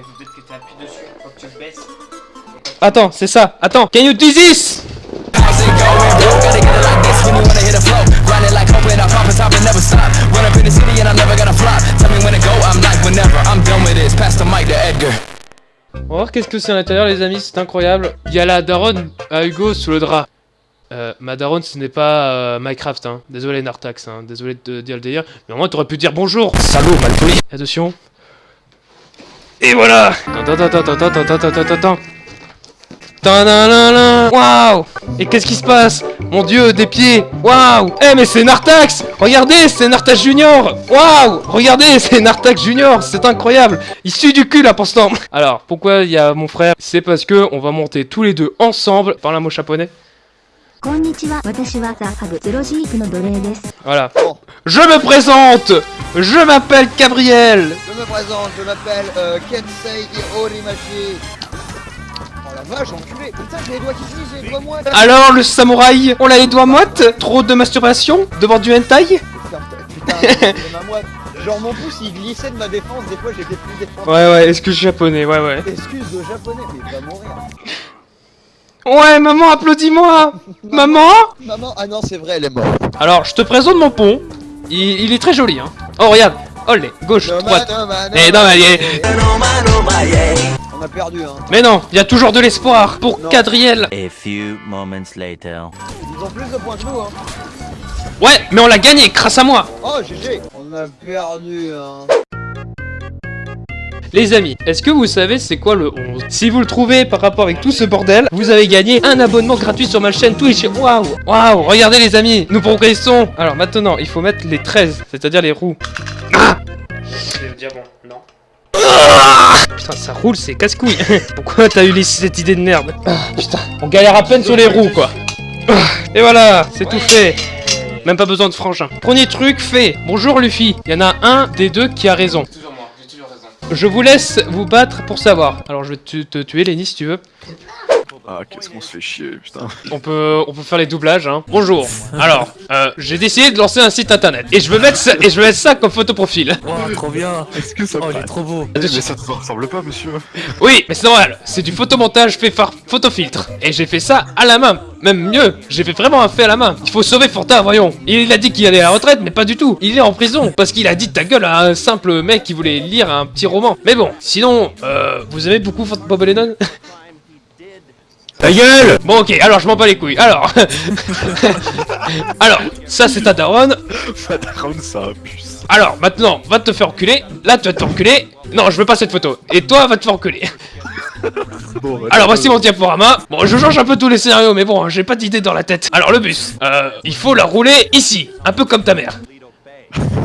mais peut-être que t'appuies dessus, faut que tu le baisses. Attends, c'est ça. Attends. Can you do this? How's it going, bro? Gotta get it like this when you wanna hit a flow. Grind it like hope and I pop and top and never stop. Run up in the city and I'm never gonna flop. Tell me when to go, I'm like whenever. I'm done with this. Pass the mic to Edgar. On va voir qu'est-ce que c'est à l'intérieur, les amis. C'est incroyable. Il y a la daronne à Hugo sous le drap. Euh, ma daronne, ce n'est pas euh, Minecraft, hein. Désolé, Nartax, hein. Désolé de te dire le délire. Mais au moins, t'aurais pu dire bonjour. Salaud, mal poli. Attention. Et voilà Attends, attends, attends, attends, attends, attends, attends, attends. Tadadada. Waouh Et qu'est-ce qui se passe Mon dieu, des pieds Waouh Eh mais c'est Nartax Regardez, c'est Nartax Junior Waouh Regardez, c'est Nartax Junior C'est incroyable Il suit du cul là pour ce temps Alors, pourquoi il y a mon frère C'est parce que on va monter tous les deux ensemble par un mot japonais. Voilà. Je me présente. Je m'appelle Gabriel. Je me présente, je m'appelle euh, Kensei Horimashi. Oh la vache, enculé. Putain, j'ai les doigts qui j'ai les doigts moites. Alors le samouraï, on a les doigts moites? Trop de masturbation? Devant du hentai? Putain, putain ma moite Genre mon pouce il glissait de ma défense, des fois j'étais plus défendu. Ouais ouais, excuse japonais, ouais ouais. Excuse de japonais, mais il va mourir. Ouais, maman, applaudis-moi Maman Maman, ah non, c'est vrai, elle est morte. Alors, je te présente mon pont. Il, il est très joli, hein. Oh, regarde. Olé, gauche, droite. Eh, non, mais, On a perdu, hein. mais non, il y a toujours de l'espoir pour. Cadriel. A few moments later. Ils ont plus de points que nous, hein. Ouais, mais on l'a gagné grâce à moi. Oh, GG On a perdu, hein. Les amis, est-ce que vous savez c'est quoi le 11 Si vous le trouvez par rapport avec tout ce bordel, vous avez gagné un abonnement gratuit sur ma chaîne Twitch. Waouh Waouh Regardez les amis, nous progressons Alors maintenant, il faut mettre les 13, c'est-à-dire les roues. Le diamant, non. Putain, ça roule, c'est casse-couille. Pourquoi t'as eu cette idée de merde Ah, Putain, on galère à peine sur les roues, quoi. Ah, Et voilà, c'est tout fait. Même pas besoin de frangin. Premier truc fait. Bonjour Luffy. Il y en a un des deux qui a raison. Je vous laisse vous battre pour savoir. Alors je vais te, tuer Lenny si tu veux. Ah, qu'est-ce qu'on se fait chier, putain. On peut, on peut faire les doublages. Hein. Bonjour. Alors, euh, j'ai décidé de lancer un site internet et je veux mettre ça, et je veux mettre ça comme photo profil. Oh, trop bien. Est-ce que ça Oh, il est trop beau. Eh, Mais ça te ressemble pas, monsieur. Oui, mais c'est normal. C'est du photomontage fait par photofiltre. Et j'ai fait ça à la main. Même mieux, j'ai fait vraiment un fait à la main. Il faut sauver Fortin, voyons. Il a dit qu'il allait à la retraite, mais pas du tout. Il est en prison parce qu'il a dit ta gueule à un simple mec qui voulait lire un petit roman. Mais bon, sinon, euh, vous aimez beaucoup Fort Bob Lennon Ta gueule Bon ok, alors je m'en bats les couilles. Alors, alors, ça c'est ta daronne. Fataround, ça. Alors, maintenant, va te faire enculer. Là, tu vas te faire enculer. Non, je veux pas cette photo. Et toi, va te faire enculer. Bon, bah, Alors voici mon diaporama. Bon, je change un peu tous les scénarios, mais bon, j'ai pas d'idée dans la tête. Alors le bus, euh, il faut la rouler ici, un peu comme ta mère.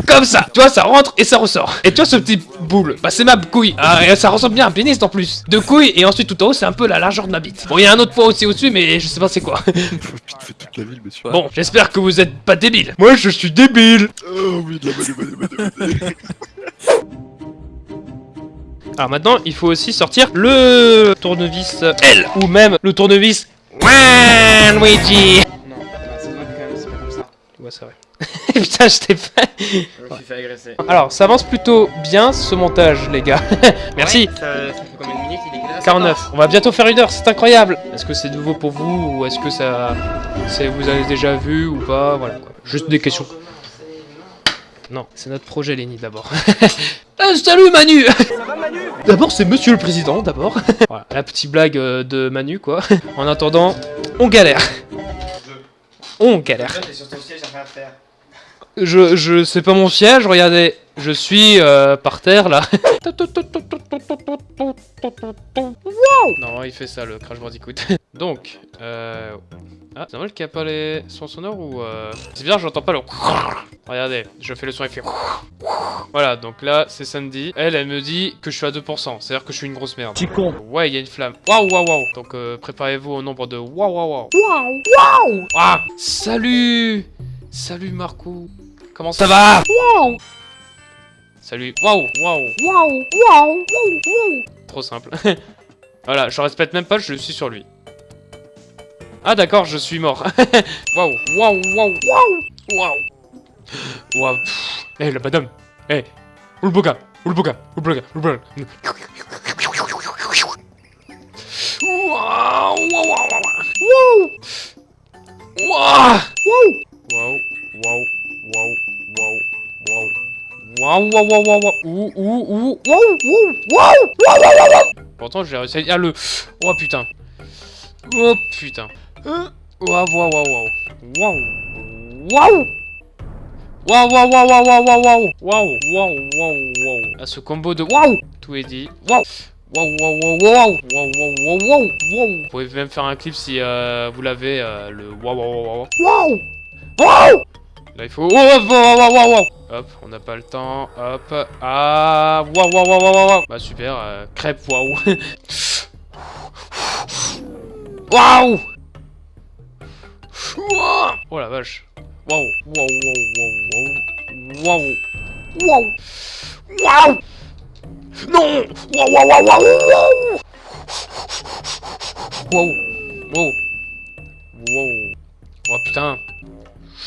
Comme ça, tu vois, ça rentre et ça ressort. Et tu vois ce petit boule, bah c'est ma couille. Ah, et ça ressemble bien à un pénis en plus. Deux couilles et ensuite tout en haut, c'est un peu la largeur de ma bite. Bon, il y a un autre point aussi au-dessus, mais je sais pas c'est quoi. Faut vite fait toute la ville, monsieur. Bon, j'espère que vous êtes pas débile. Moi, je suis débile. Oh oui, de la bonne, bonne. Alors maintenant, il faut aussi sortir le tournevis L ou même le tournevis Luigi. Non, bah, c'est vrai que quand même, c'est pas comme ça. Ouais, c'est vrai. Putain, je t'ai fait. Je me suis fait agresser. Alors, ça avance plutôt bien ce montage, les gars. Merci. Ouais, ça, ça fait combien de minutes il est quelle heure 49. On va bientôt faire une heure, c'est incroyable. Est-ce que c'est nouveau pour vous ou est-ce que ça, vous avez déjà vu ou pas? Voilà. Quoi. Juste des questions. Non, c'est notre projet, Lenny, d'abord. Euh, salut Manu D'abord, c'est Monsieur le Président, d'abord. voilà, la petite blague euh, de Manu, quoi. En attendant, on galère. On galère. Je, je, c'est pas mon siège, regardez. Je suis euh, par terre là. non, il fait ça le Crash Bandicoot. Donc, euh... Ah, c'est normal qu'il n'y a pas les sons sonores ou... Euh... C'est bizarre, j'entends pas le... Regardez, je fais le son effet. Voilà, donc là, c'est Sandy. Elle, elle me dit que je suis à 2%. C'est-à-dire que je suis une grosse merde. Petit con. Ouais, il y a une flamme. Waouh, waouh, waouh. Donc, euh, préparez-vous au nombre de waouh, waouh, waouh. Waouh, waouh. Ah, salut Salut Marco. Comment ça va Waouh Salut. Waouh, waouh. Waouh, waouh, waouh. Trop simple. voilà, je respecte même pas, je suis sur lui. Ah d'accord, je suis mort. Waouh, waouh, waouh, waouh, waouh. Waouh. Eh la madame. Eh. Où le boga Où le boga Où le boga Où le boga Waouh, waouh, waouh, waouh. Waouh. Waouh, Waouh, waouh, waouh, waouh, waouh. Ouh, ouh, ouh. Waouh, waouh, waouh, waouh. Pourtant, j'ai réussi à dire le... Oh, putain. Oh, putain. Euh, Waouh, waouh, waouh, waouh. Waouh. Waouh. Waouh, waouh, waouh, waouh, waouh, waouh, waouh. Waouh, waouh, waouh. À ce combo de waouh. Tout est dit. Waouh, waouh, waouh, waouh. Waouh, waouh, waouh, waouh, waouh. Vous pouvez même faire un clip si euh, vous l'avez, euh, le waouh, waouh, waouh, waouh. Waouh. Là, il faut... Oh, waouh, waouh, waouh. Hop, on n'a pas le temps. Hop. Ah. Waouh, waouh, waouh, waouh, waouh. Bah, super. euh, crêpe, waouh. Waouh. Oh la vache. Waouh. Waouh, waouh, waouh, waouh. Waouh. Waouh. Waouh. Non Waouh, waouh, waouh, waouh, waouh Waouh Waouh Waouh Oh putain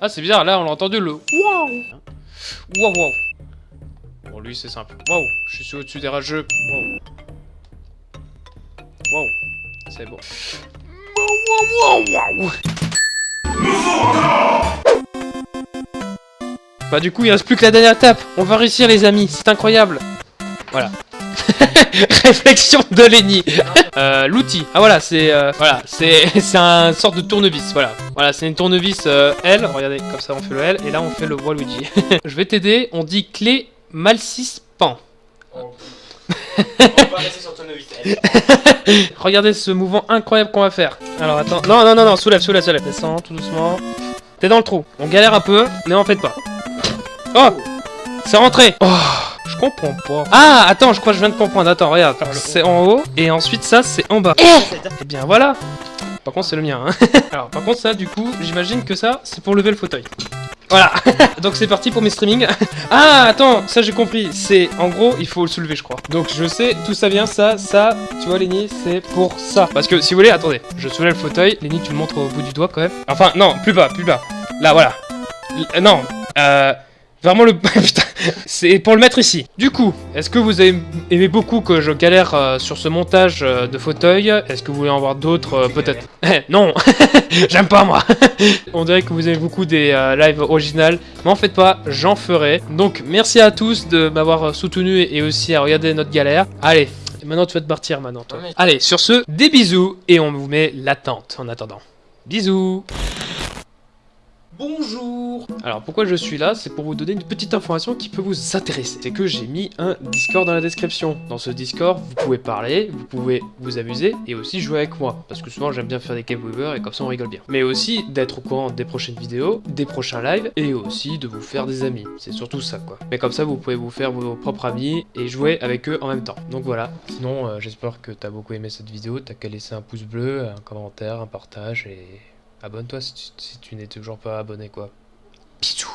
Ah c'est bizarre, là on l'a entendu le waouh Waouh waouh Bon lui c'est simple. Waouh, je suis au-dessus des rageux. Waouh. Waouh. C'est bon. Waouh waouh waouh bah du coup il reste plus que la dernière étape On va réussir les amis C'est incroyable Voilà Réflexion de Lenny. euh, L'outil. Ah voilà, c'est euh, voilà, c'est c'est un sorte de tournevis. Voilà, voilà, c'est une tournevis euh, L. Regardez, comme ça on fait le L et là on fait le Waluigi. Je vais t'aider. On dit clé malcispan. On va rester sur ton novice. Regardez ce mouvement incroyable qu'on va faire. Alors attends, non non non non, soulève, soulève, soulève. Descends tout doucement. T'es dans le trou. On galère un peu, mais en fait pas. Oh, c'est rentré. Oh. Je comprends pas. Ah, attends, je crois que je viens de comprendre. Attends, regarde. C'est en haut, et ensuite ça, c'est en bas. Et bien voilà. Par contre, c'est le mien. Hein. Alors, par contre, ça, du coup, j'imagine que ça, c'est pour lever le fauteuil. Voilà. Donc c'est parti pour mes streamings. ah, attends, ça j'ai compris. C'est, en gros, il faut le soulever, je crois. Donc je sais, tout ça vient, ça, ça, tu vois, Lenny, c'est pour ça. Parce que, si vous voulez, attendez, je soulève le fauteuil. Lenny, tu le montres au bout du doigt, quand même. Enfin, non, plus bas, plus bas. Là, voilà. L- non, euh... Vraiment le... Putain, c'est pour le mettre ici. Du coup, est-ce que vous avez aimé beaucoup que je galère euh, sur ce montage euh, de fauteuil Est-ce que vous voulez en voir d'autres? Euh, Peut-être. Non J'aime pas moi On dirait que vous aimez beaucoup des lives originales, mais en fait pas, j'en ferai. Donc merci à tous de m'avoir soutenu et aussi à regarder notre galère. Allez, maintenant tu vas te partir maintenant toi. Allez, sur ce, des bisous et on vous met l'attente en attendant. Bisous Bonjour Alors pourquoi je suis là C'est pour vous donner une petite information qui peut vous intéresser. C'est que j'ai mis un Discord dans la description. Dans ce Discord, vous pouvez parler, vous pouvez vous amuser et aussi jouer avec moi. Parce que souvent j'aime bien faire des cave weavers et comme ça on rigole bien. Mais aussi d'être au courant des prochaines vidéos, des prochains lives et aussi de vous faire des amis. C'est surtout ça quoi. Mais comme ça vous pouvez vous faire vos propres amis et jouer avec eux en même temps. Donc voilà. Sinon euh, j'espère que t'as beaucoup aimé cette vidéo. T'as qu'à laisser un pouce bleu, un commentaire, un partage et... Abonne-toi si tu, n'es toujours pas abonné quoi. Bisous